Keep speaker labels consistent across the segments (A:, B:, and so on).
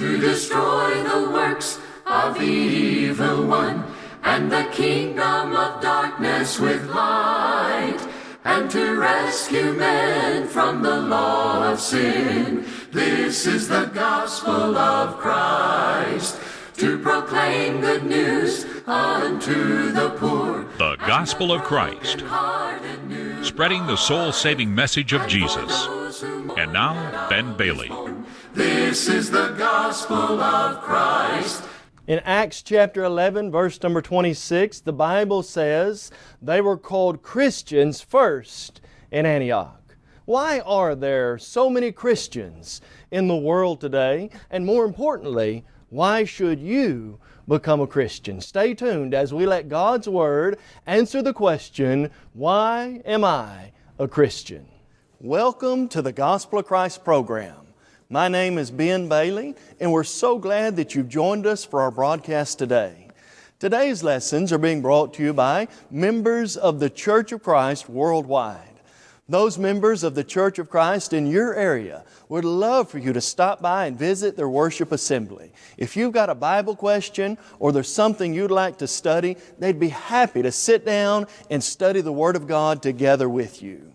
A: to destroy the works of the evil one and the kingdom of darkness with light and to rescue men from the law of sin. This is the gospel of Christ to proclaim good news unto the poor.
B: The Gospel of Christ, spreading the soul saving message of Jesus. And now, Ben Bailey.
A: This is the gospel of Christ.
C: In Acts chapter 11, verse number 26, the Bible says they were called Christians first in Antioch. Why are there so many Christians in the world today? And more importantly, why should you become a Christian? Stay tuned as we let God's Word answer the question, Why am I a Christian? Welcome to the Gospel of Christ program. My name is Ben Bailey, and we're so glad that you've joined us for our broadcast today. Today's lessons are being brought to you by members of the Church of Christ worldwide. Those members of the Church of Christ in your area would love for you to stop by and visit their worship assembly. If you've got a Bible question or there's something you'd like to study, they'd be happy to sit down and study the Word of God together with you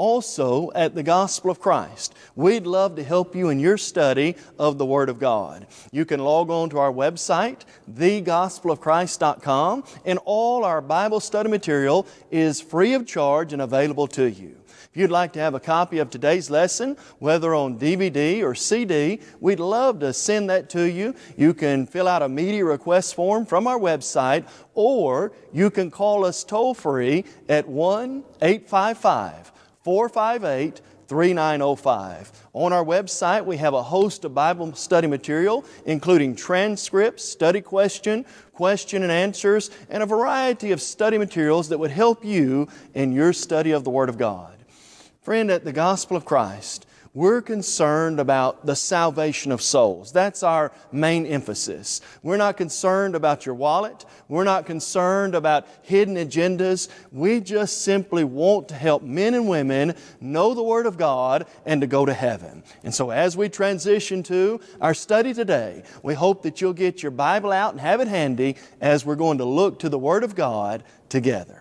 C: also at the Gospel of Christ. We'd love to help you in your study of the Word of God. You can log on to our website, thegospelofchrist.com, and all our Bible study material is free of charge and available to you. If you'd like to have a copy of today's lesson, whether on DVD or CD, we'd love to send that to you. You can fill out a media request form from our website, or you can call us toll free at 1 855 458 3905. On our website, we have a host of Bible study material, including transcripts, study question, question and answers, and a variety of study materials that would help you in your study of the Word of God. Friend, at the Gospel of Christ, we're concerned about the salvation of souls. That's our main emphasis. We're not concerned about your wallet. We're not concerned about hidden agendas. We just simply want to help men and women know the Word of God and to go to heaven. And so as we transition to our study today, we hope that you'll get your Bible out and have it handy as we're going to look to the Word of God together.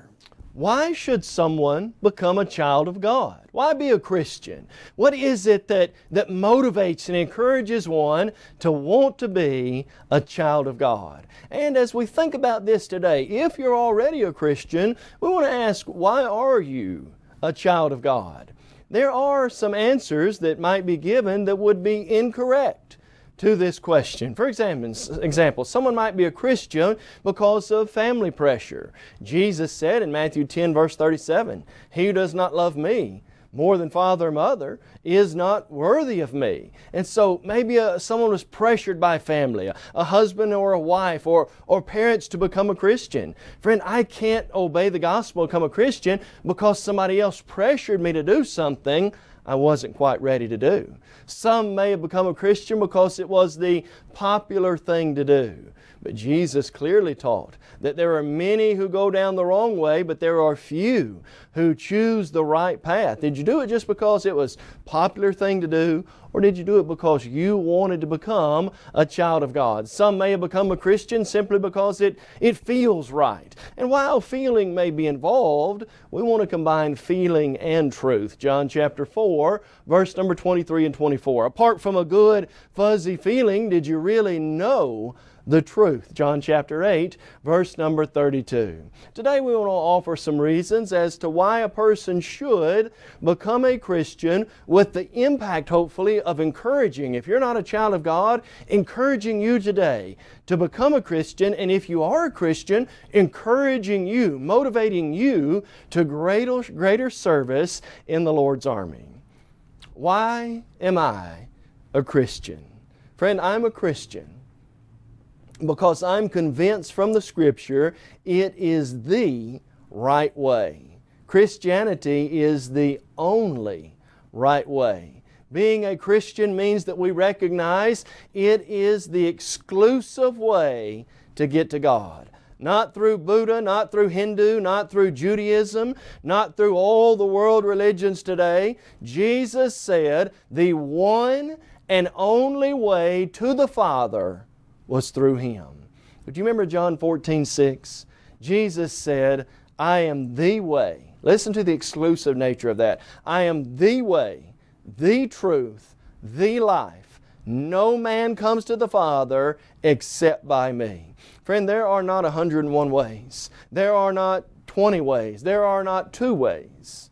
C: Why should someone become a child of God? Why be a Christian? What is it that, that motivates and encourages one to want to be a child of God? And as we think about this today, if you're already a Christian, we want to ask, why are you a child of God? There are some answers that might be given that would be incorrect to this question. For example, someone might be a Christian because of family pressure. Jesus said in Matthew 10 verse 37, He who does not love me more than father or mother is not worthy of me. And so maybe a, someone was pressured by family, a, a husband or a wife or, or parents to become a Christian. Friend, I can't obey the gospel become a Christian because somebody else pressured me to do something I wasn't quite ready to do. Some may have become a Christian because it was the popular thing to do. But Jesus clearly taught that there are many who go down the wrong way, but there are few who choose the right path. Did you do it just because it was popular thing to do, or did you do it because you wanted to become a child of God? Some may have become a Christian simply because it, it feels right. And while feeling may be involved, we want to combine feeling and truth. John chapter 4, verse number 23 and 24. Apart from a good, fuzzy feeling, did you really know the truth. John chapter 8, verse number 32. Today we want to offer some reasons as to why a person should become a Christian with the impact, hopefully, of encouraging, if you're not a child of God, encouraging you today to become a Christian, and if you are a Christian, encouraging you, motivating you to greater, greater service in the Lord's army. Why am I a Christian? Friend, I'm a Christian because I'm convinced from the Scripture it is the right way. Christianity is the only right way. Being a Christian means that we recognize it is the exclusive way to get to God. Not through Buddha, not through Hindu, not through Judaism, not through all the world religions today. Jesus said the one and only way to the Father was through Him. But you remember John 14, 6? Jesus said, I am the way. Listen to the exclusive nature of that. I am the way, the truth, the life. No man comes to the Father except by me. Friend, there are not 101 ways. There are not 20 ways. There are not two ways.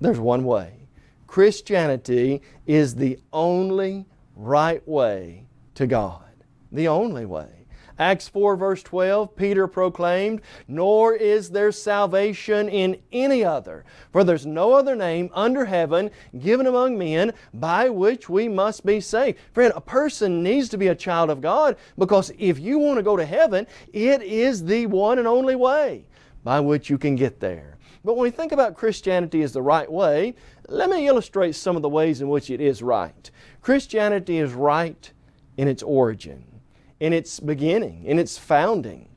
C: There's one way. Christianity is the only right way to God. The only way. Acts 4 verse 12, Peter proclaimed, Nor is there salvation in any other, for there's no other name under heaven given among men by which we must be saved. Friend, a person needs to be a child of God because if you want to go to heaven, it is the one and only way by which you can get there. But when we think about Christianity as the right way, let me illustrate some of the ways in which it is right. Christianity is right in its origin in its beginning, in its founding.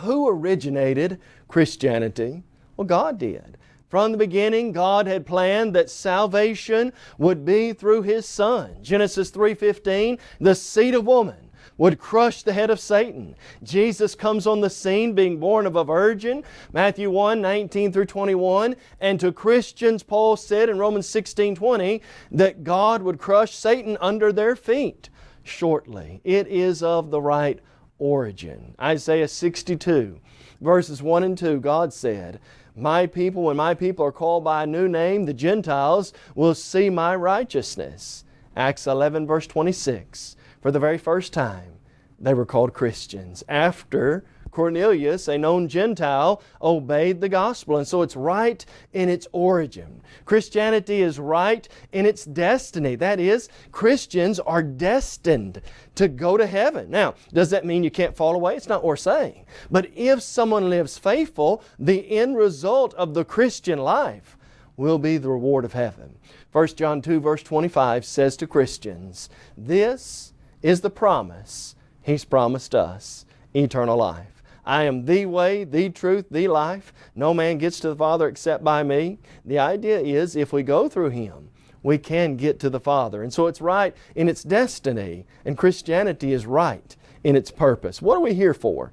C: Who originated Christianity? Well, God did. From the beginning, God had planned that salvation would be through His Son. Genesis 3.15, the seed of woman would crush the head of Satan. Jesus comes on the scene being born of a virgin. Matthew 1, 19 through 21. And to Christians, Paul said in Romans 16, 20, that God would crush Satan under their feet shortly. It is of the right origin. Isaiah 62, verses 1 and 2, God said, My people, when my people are called by a new name, the Gentiles will see my righteousness. Acts 11, verse 26. For the very first time, they were called Christians. After Cornelius, a known Gentile, obeyed the gospel. And so it's right in its origin. Christianity is right in its destiny. That is, Christians are destined to go to heaven. Now, does that mean you can't fall away? It's not what we're saying. But if someone lives faithful, the end result of the Christian life will be the reward of heaven. 1 John 2 verse 25 says to Christians, This is the promise He's promised us, eternal life. I am the way, the truth, the life. No man gets to the Father except by me. The idea is if we go through Him, we can get to the Father. And so it's right in its destiny, and Christianity is right in its purpose. What are we here for?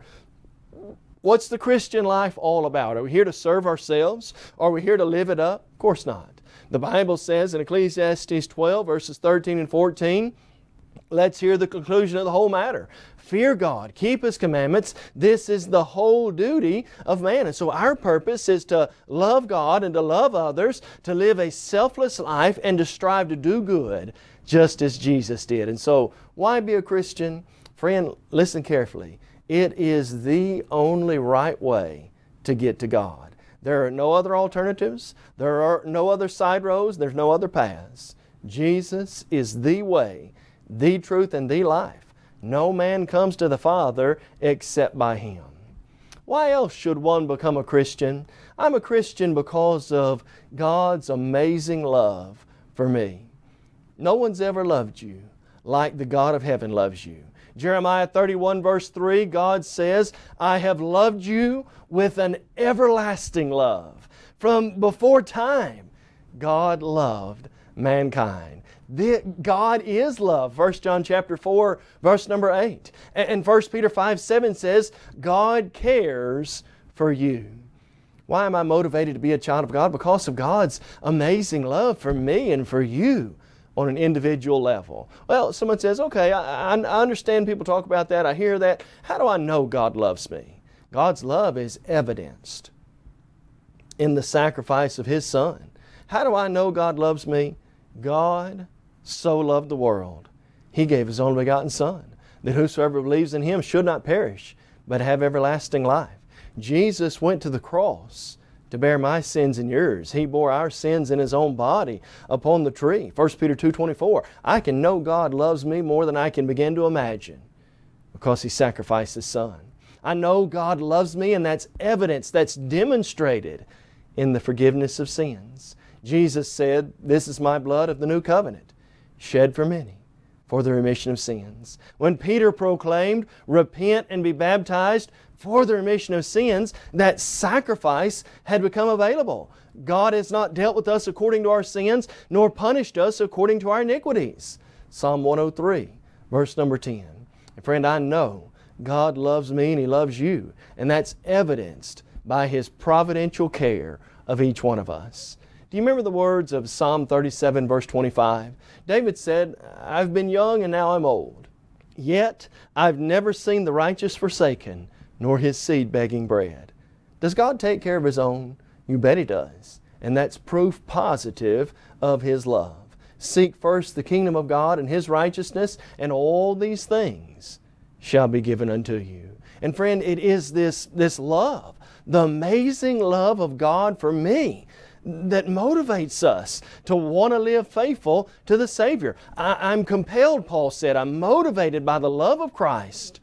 C: What's the Christian life all about? Are we here to serve ourselves? Are we here to live it up? Of course not. The Bible says in Ecclesiastes 12, verses 13 and 14, let's hear the conclusion of the whole matter. Fear God, keep His commandments. This is the whole duty of man. And so our purpose is to love God and to love others, to live a selfless life and to strive to do good just as Jesus did. And so why be a Christian? Friend, listen carefully. It is the only right way to get to God. There are no other alternatives. There are no other side roads. There's no other paths. Jesus is the way, the truth, and the life. No man comes to the Father except by Him. Why else should one become a Christian? I'm a Christian because of God's amazing love for me. No one's ever loved you like the God of heaven loves you. Jeremiah 31 verse 3, God says, I have loved you with an everlasting love. From before time, God loved mankind. God is love. 1 John chapter 4, verse number 8. And, and 1 Peter 5, 7 says, God cares for you. Why am I motivated to be a child of God? Because of God's amazing love for me and for you on an individual level. Well, someone says, okay, I, I, understand people talk about that. I hear that. How do I know God loves me? God's love is evidenced in the sacrifice of His Son. How do I know God loves me? God so loved the world, He gave His only begotten Son, that whosoever believes in Him should not perish, but have everlasting life. Jesus went to the cross to bear my sins and yours. He bore our sins in His own body upon the tree. 1 Peter 2.24, I can know God loves me more than I can begin to imagine because He sacrificed His Son. I know God loves me and that's evidence, that's demonstrated in the forgiveness of sins. Jesus said, This is my blood of the new covenant, shed for many. for the remission of sins. When Peter proclaimed, Repent and be baptized for the remission of sins, that sacrifice had become available. God has not dealt with us according to our sins, nor punished us according to our iniquities. Psalm 103, verse number 10. And friend, I know God loves me and He loves you, and that's evidenced by His providential care of each one of us. Do you remember the words of Psalm 37, verse 25? David said, I've been young and now I'm old. Yet I've never seen the righteous forsaken, nor his seed begging bread. Does God take care of His own? You bet He does. And that's proof positive of His love. Seek first the kingdom of God and His righteousness, and all these things shall be given unto you. And friend, it is this, this love, the amazing love of God for me, that motivates us to want to live faithful to the Savior. I, am compelled, Paul said, I'm motivated by the love of Christ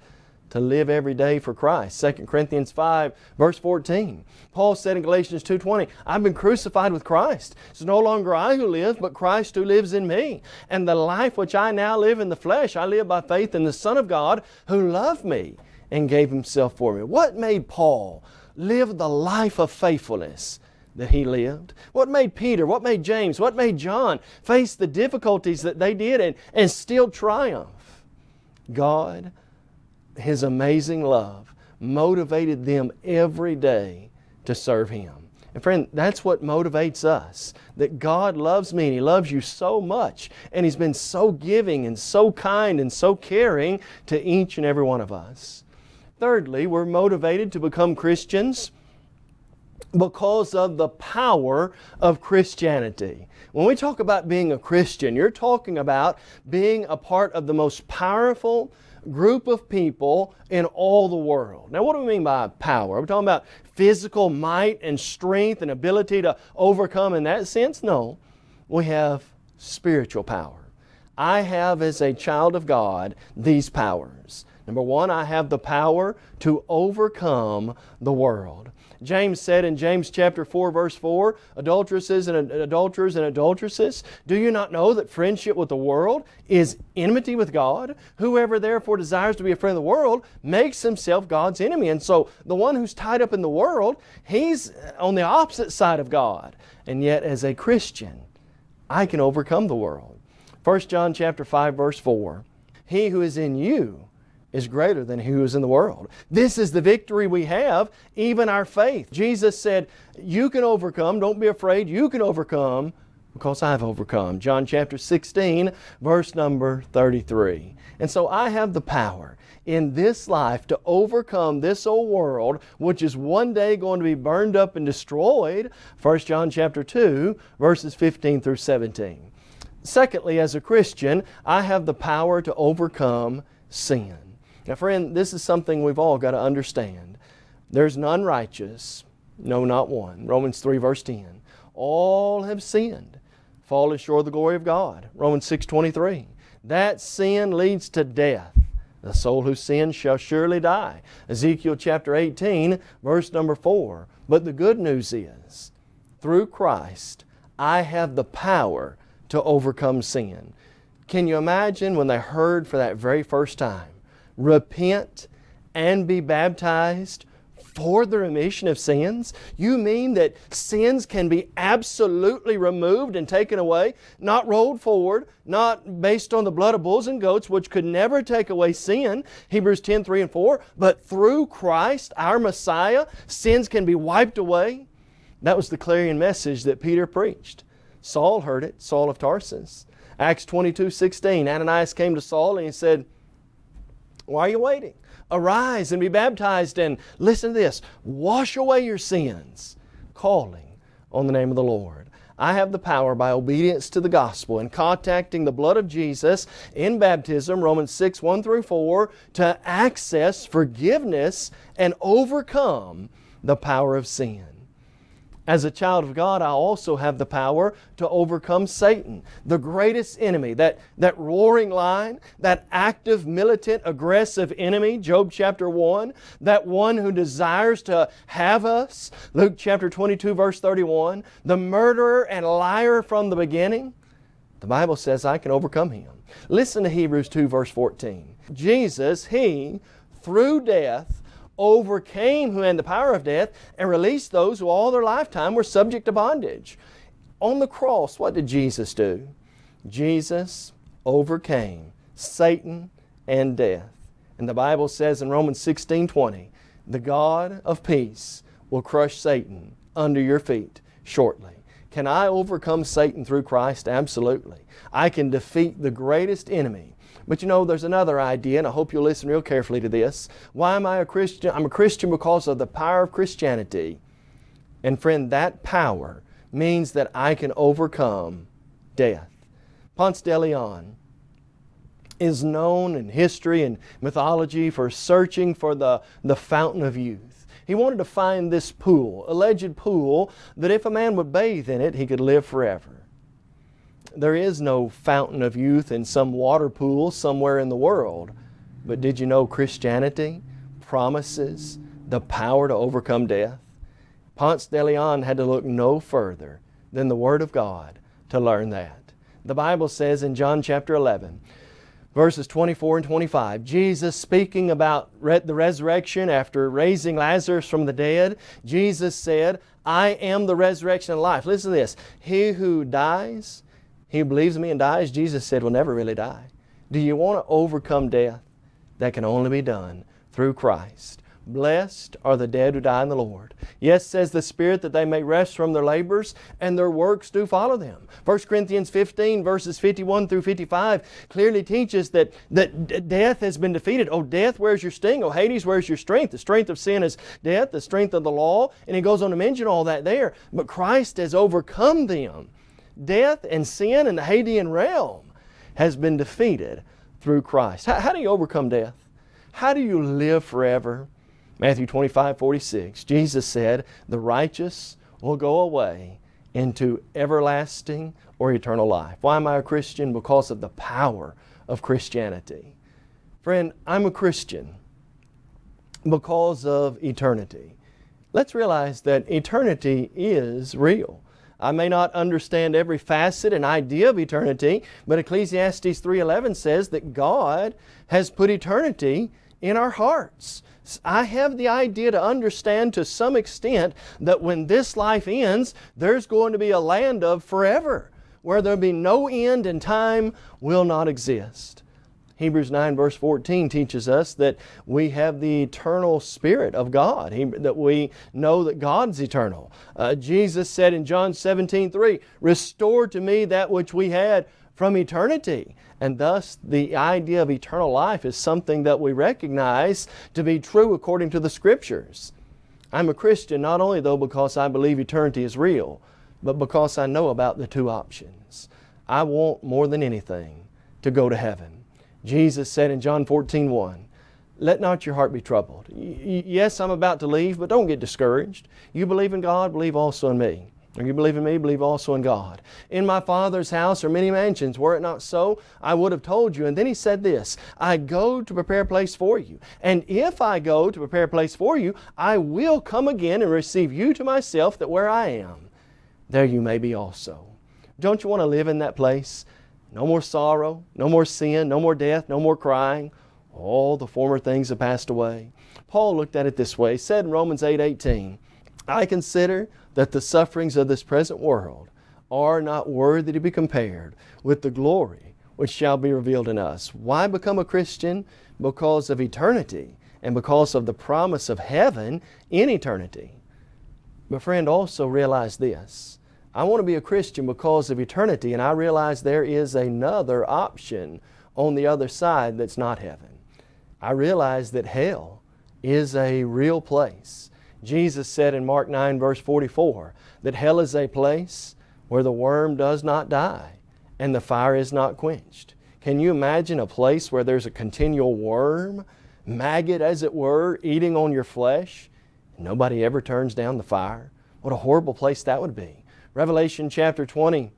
C: to live every day for Christ. 2 Corinthians 5, verse 14. Paul said in Galatians 2.20, I've been crucified with Christ. It's no longer I who live, but Christ who lives in me. And the life which I now live in the flesh, I live by faith in the Son of God who loved me and gave Himself for me. What made Paul live the life of faithfulness? That he lived? What made Peter, what made James, what made John face the difficulties that they did and, and still triumph? God, His amazing love, motivated them every day to serve Him. And friend, that's what motivates us. That God loves me and He loves you so much. And He's been so giving and so kind and so caring to each and every one of us. Thirdly, we're motivated to become Christians because of the power of Christianity. When we talk about being a Christian, you're talking about being a part of the most powerful group of people in all the world. Now, what do we mean by power? Are we talking about physical might and strength and ability to overcome in that sense? No. We have spiritual power. I have, as a child of God, these powers. Number one, I have the power to overcome the world. James said in James chapter 4 verse 4, adulteresses and adulterers and adulteresses, do you not know that friendship with the world is enmity with God? Whoever therefore desires to be a friend of the world makes himself God's enemy. And so the one who's tied up in the world, he's uh, on the opposite side of God. And yet as a Christian, I can overcome the world. 1 John chapter 5 verse 4, he who is in you is greater than he who is in the world. This is the victory we have, even our faith. Jesus said, You can overcome, don't be afraid, you can overcome because I've overcome. John chapter 16, verse number 33. And so I have the power in this life to overcome this old world, which is one day going to be burned up and destroyed. 1 John chapter 2, verses 15 through 17. Secondly, as a Christian, I have the power to overcome sin. Now, friend, this is something we've all got to understand. There's none righteous, no, not one. Romans 3, verse 10. All have sinned, fallen short of the glory of God. Romans 6, 23. That sin leads to death. The soul who sins shall surely die. Ezekiel chapter 18, verse number 4. But the good news is, through Christ, I have the power to overcome sin. Can you imagine when they heard for that very first time repent, and be baptized for the remission of sins? You mean that sins can be absolutely removed and taken away, not rolled forward, not based on the blood of bulls and goats, which could never take away sin, Hebrews 10 3 and 4, but through Christ, our Messiah, sins can be wiped away? That was the clarion message that Peter preached. Saul heard it, Saul of Tarsus. Acts 22 16, Ananias came to Saul and he said, why are you waiting? Arise and be baptized and listen to this wash away your sins, calling on the name of the Lord. I have the power by obedience to the gospel and contacting the blood of Jesus in baptism, Romans 6 1 through 4, to access forgiveness and overcome the power of sin. As a child of God, I also have the power to overcome Satan, the greatest enemy, that, that roaring lion, that active, militant, aggressive enemy, Job chapter 1, that one who desires to have us, Luke chapter 22, verse 31, the murderer and liar from the beginning. The Bible says I can overcome him. Listen to Hebrews 2 verse 14. Jesus, He, through death, overcame who had the power of death and released those who all their lifetime were subject to bondage. On the cross, what did Jesus do? Jesus overcame Satan and death. And the Bible says in Romans 16 20, the God of peace will crush Satan under your feet shortly. Can I overcome Satan through Christ? Absolutely. I can defeat the greatest enemy. But you know, there's another idea, and I hope you'll listen real carefully to this. Why am I a Christian? I'm a Christian because of the power of Christianity. And friend, that power means that I can overcome death. Ponce de Leon is known in history and mythology for searching for the, the fountain of youth. He wanted to find this pool, alleged pool, that if a man would bathe in it, he could live forever. There is no fountain of youth in some water pool somewhere in the world. But did you know Christianity promises the power to overcome death? Ponce de Leon had to look no further than the Word of God to learn that. The Bible says in John chapter 11, verses 24 and 25. Jesus speaking about the resurrection after raising Lazarus from the dead, Jesus said, I am the resurrection and life. Listen to this. He who dies, he believes me and dies, Jesus said, will never really die. Do you want to overcome death? That can only be done through Christ. Blessed are the dead who die in the Lord. Yes, says the Spirit, that they may rest from their labors, and their works do follow them. 1 Corinthians 15, verses 51 through 55, clearly teaches that, that death has been defeated. Oh, death, where's your sting? Oh, Hades, where's your strength? The strength of sin is death, the strength of the law. And he goes on to mention all that there. But Christ has overcome them. Death and sin in the Hadean realm has been defeated through Christ. How, how do you overcome death? How do you live forever? Matthew 25, 46, Jesus said, The righteous will go away into everlasting or eternal life. Why am I a Christian? Because of the power of Christianity. Friend, I'm a Christian because of eternity. Let's realize that eternity is real. I may not understand every facet and idea of eternity, but Ecclesiastes 3.11 says that God has put eternity in our hearts. I have the idea to understand to some extent that when this life ends, there's going to be a land of forever where there'll be no end and time will not exist. Hebrews 9 verse 14 teaches us that we have the eternal Spirit of God, he, that we know that God's eternal. Uh, Jesus said in John 17 3, Restore to me that which we had from eternity. And thus, the idea of eternal life is something that we recognize to be true according to the Scriptures. I'm a Christian not only though because I believe eternity is real, but because I know about the two options. I want more than anything to go to heaven. Jesus said in John 14, 1, let not your heart be troubled. yes, I'm about to leave, but don't get discouraged. You believe in God, believe also in me. Or you believe in me, believe also in God. In my Father's house are many mansions. Were it not so, I would have told you. And then he said this, I go to prepare a place for you. And if I go to prepare a place for you, I will come again and receive you to myself, that where I am, there you may be also. Don't you want to live in that place? No more sorrow, no more sin, no more death, no more crying. All the former things have passed away. Paul looked at it this way. He said in Romans 8, 18, I consider that the sufferings of this present world are not worthy to be compared with the glory which shall be revealed in us. Why become a Christian? Because of eternity and because of the promise of heaven in eternity. But friend, also realize this. I want to be a Christian because of eternity and I realize there is another option on the other side that's not heaven. I realize that hell is a real place Jesus said in Mark 9 verse 44 that hell is a place where the worm does not die and the fire is not quenched. Can you imagine a place where there's a continual worm, maggot as it were, eating on your flesh? Nobody ever turns down the fire. What a horrible place that would be. Revelation chapter 20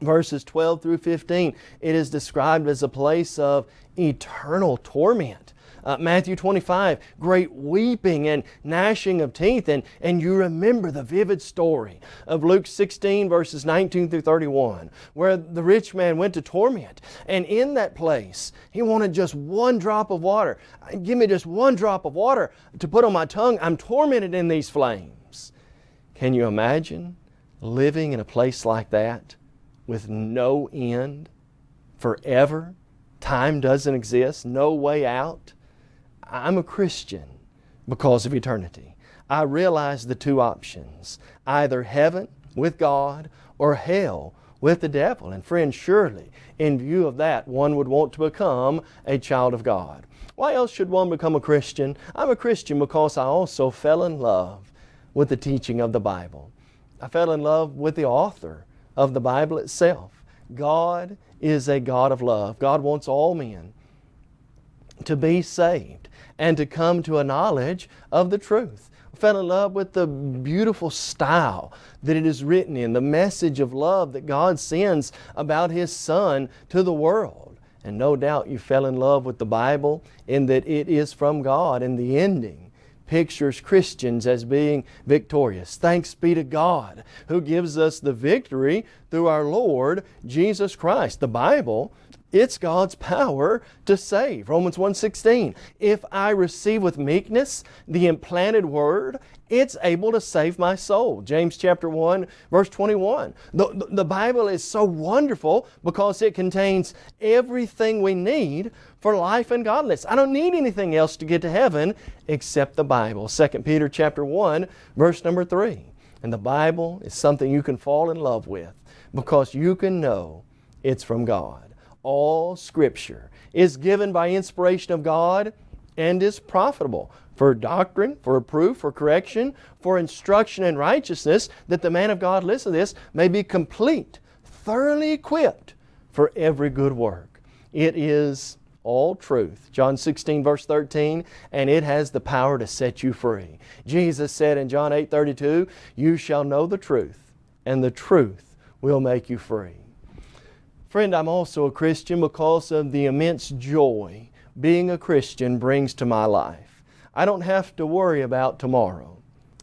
C: verses 12 through 15, it is described as a place of eternal torment Uh, Matthew 25, great weeping and gnashing of teeth. And, and you remember the vivid story of Luke 16, verses 19 through 31, where the rich man went to torment. And in that place, he wanted just one drop of water. Give me just one drop of water to put on my tongue. I'm tormented in these flames. Can you imagine living in a place like that with no end forever? Time doesn't exist, no way out. I'm a Christian because of eternity. I realize the two options either heaven with God or hell with the devil. And friends, surely in view of that, one would want to become a child of God. Why else should one become a Christian? I'm a Christian because I also fell in love with the teaching of the Bible. I fell in love with the author of the Bible itself. God is a God of love. God wants all men to be saved and to come to a knowledge of the truth. I fell in love with the beautiful style that it is written in, the message of love that God sends about His Son to the world. And no doubt you fell in love with the Bible in that it is from God and the ending pictures Christians as being victorious. Thanks be to God who gives us the victory through our Lord Jesus Christ. The Bible it's God's power to save. Romans 1.16 If I receive with meekness the implanted word, it's able to save my soul. James chapter 1 verse 21. The, the Bible is so wonderful because it contains everything we need for life and godliness. I don't need anything else to get to heaven except the Bible. 2 Peter chapter 1 verse number 3. And the Bible is something you can fall in love with because you can know it's from God all Scripture is given by inspiration of God and is profitable for doctrine, for reproof, for correction, for instruction in righteousness, that the man of God, listen to this, may be complete, thoroughly equipped for every good work. It is all truth. John 16 verse 13, and it has the power to set you free. Jesus said in John 8 32, You shall know the truth, and the truth will make you free. Friend, I'm also a Christian because of the immense joy being a Christian brings to my life. I don't have to worry about tomorrow.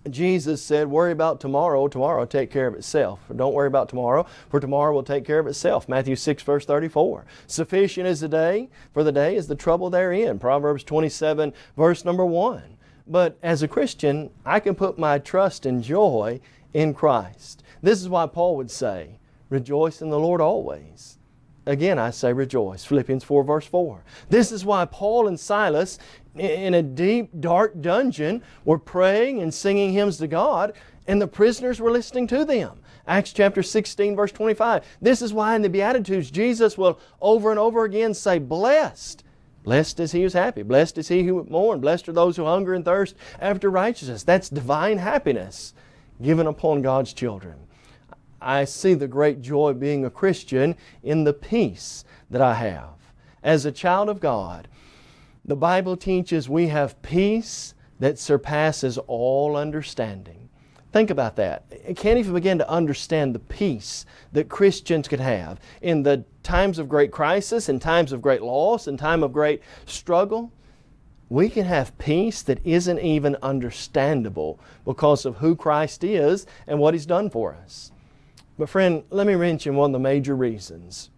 C: Jesus said, worry about tomorrow, tomorrow will take care of itself. Don't worry about tomorrow, for tomorrow will take care of itself. Matthew 6 verse 34. Sufficient is the day, for the day is the trouble therein. Proverbs 27 verse number 1. But as a Christian, I can put my trust and joy in Christ. This is why Paul would say, rejoice in the Lord always. Again, I say rejoice. Philippians 4 verse 4. This is why Paul and Silas in a deep, dark dungeon were praying and singing hymns to God and the prisoners were listening to them. Acts chapter 16 verse 25. This is why in the Beatitudes Jesus will over and over again say, Blessed. Blessed is he who is happy. Blessed is he who mourns. Blessed are those who hunger and thirst after righteousness. That's divine happiness given upon God's children. I see the great joy of being a Christian in the peace that I have. As a child of God, the Bible teaches we have peace that surpasses all understanding. Think about that. Can't even begin to understand the peace that Christians could have in the times of great crisis, in times of great loss, in time of great struggle. We can have peace that isn't even understandable because of who Christ is and what He's done for us. But friend, let me mention one of the major reasons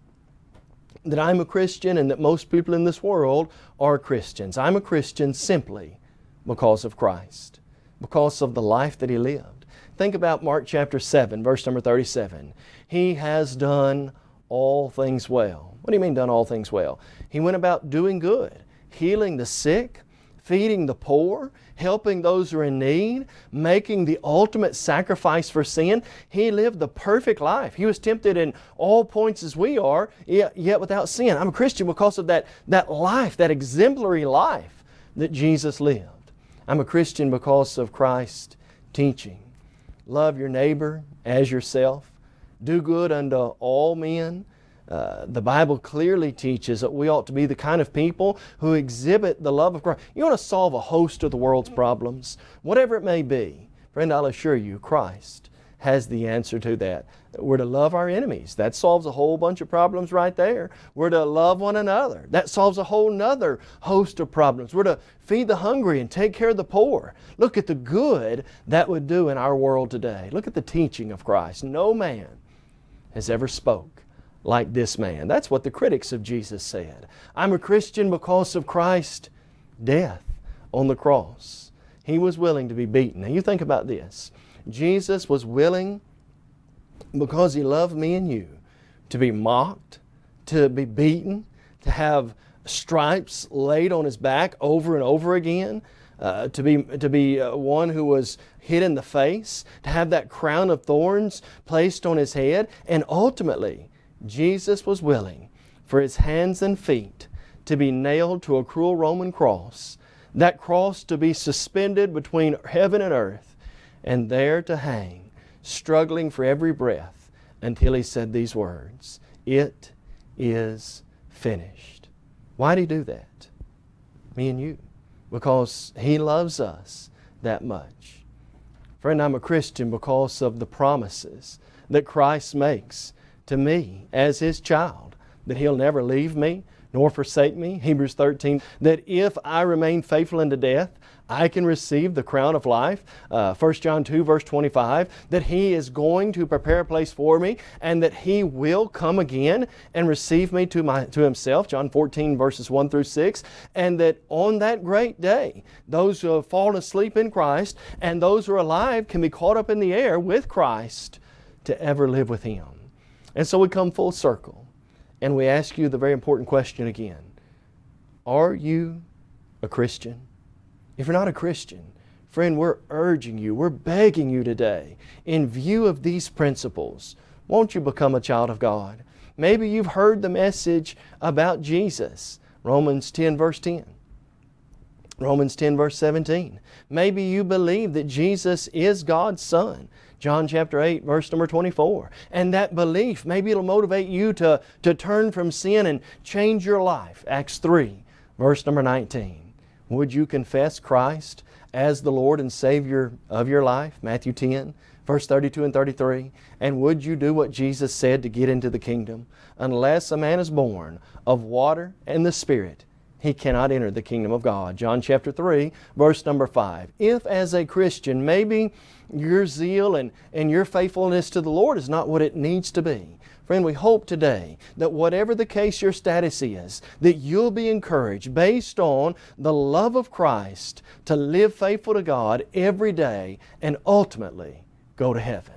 C: that I'm a Christian and that most people in this world are Christians. I'm a Christian simply because of Christ, because of the life that He lived. Think about Mark chapter 7, verse number 37. He has done all things well. What do you mean done all things well? He went about doing good, healing the sick, feeding the poor, helping those who are in need, making the ultimate sacrifice for sin. He lived the perfect life. He was tempted in all points as we are, yet without sin. I'm a Christian because of that, that life, that exemplary life that Jesus lived. I'm a Christian because of Christ's teaching. Love your neighbor as yourself. Do good unto all men uh, the Bible clearly teaches that we ought to be the kind of people who exhibit the love of Christ. You want to solve a host of the world's problems, whatever it may be. Friend, I'll assure you, Christ has the answer to that. We're to love our enemies. That solves a whole bunch of problems right there. We're to love one another. That solves a whole nother host of problems. We're to feed the hungry and take care of the poor. Look at the good that would do in our world today. Look at the teaching of Christ. No man has ever spoke like this man. That's what the critics of Jesus said. I'm a Christian because of Christ's death on the cross. He was willing to be beaten. Now you think about this. Jesus was willing because He loved me and you to be mocked, to be beaten, to have stripes laid on His back over and over again, uh, to be, to be uh, one who was hit in the face, to have that crown of thorns placed on His head, and ultimately, Jesus was willing for His hands and feet to be nailed to a cruel Roman cross, that cross to be suspended between heaven and earth, and there to hang struggling for every breath until he said these words It is finished. Why did he do that? Me and you. Because he loves us that much. Friend, I'm a Christian because of the promises that Christ makes to me as his child that he'll never leave me nor forsake me. Hebrews 13, that if I remain faithful unto death, I can receive the crown of life. Uh, 1 John 2, verse 25, that He is going to prepare a place for me and that He will come again and receive me to, my, to Himself. John 14, verses 1 through 6. And that on that great day, those who have fallen asleep in Christ and those who are alive can be caught up in the air with Christ to ever live with Him. And so we come full circle and we ask you the very important question again Are you a Christian? If you're not a Christian, friend, we're urging you, we're begging you today, in view of these principles, won't you become a child of God? Maybe you've heard the message about Jesus, Romans 10, verse 10. Romans 10, verse 17. Maybe you believe that Jesus is God's Son. John chapter 8, verse number 24. And that belief, maybe it'll motivate you to, to turn from sin and change your life. Acts 3, verse number 19. Would you confess Christ as the Lord and Savior of your life? Matthew 10, verse 32 and 33. And would you do what Jesus said to get into the kingdom? Unless a man is born of water and the Spirit, he cannot enter the kingdom of God. John chapter 3, verse number 5. If as a Christian, maybe your zeal and, and your faithfulness to the Lord is not what it needs to be, Friend, we hope today that whatever the case your status is, that you'll be encouraged based on the love of Christ to live faithful to God every day and ultimately go to heaven.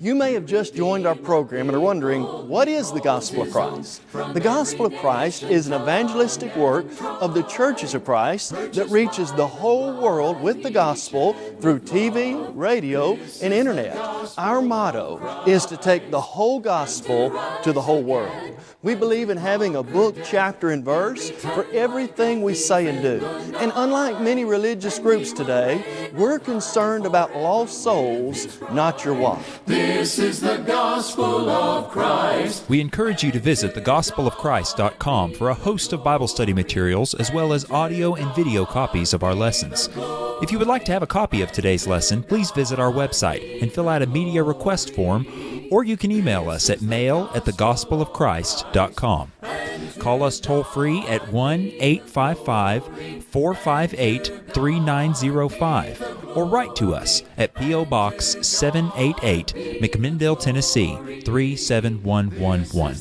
C: You may have just joined our program and are wondering, what is the Gospel of Christ? The Gospel of Christ is an evangelistic work of the churches of Christ that reaches the whole world with the Gospel through TV, radio, and Internet. Our motto is to take the whole Gospel to the whole world. We believe in having a book, chapter, and verse for everything we say and do. And unlike many religious groups today, we're concerned about lost souls, not your wife.
A: This is the gospel of Christ.
D: We encourage you to visit thegospelofchrist.com for a host of Bible study materials as well as audio and video copies of our lessons. If you would like to have a copy of today's lesson, please visit our website and fill out a media request form or you can email us at mail at thegospelofchrist.com. Call us toll free at 1 855 458 3905 or write to us at P.O. Box 788, McMinnville, Tennessee 37111.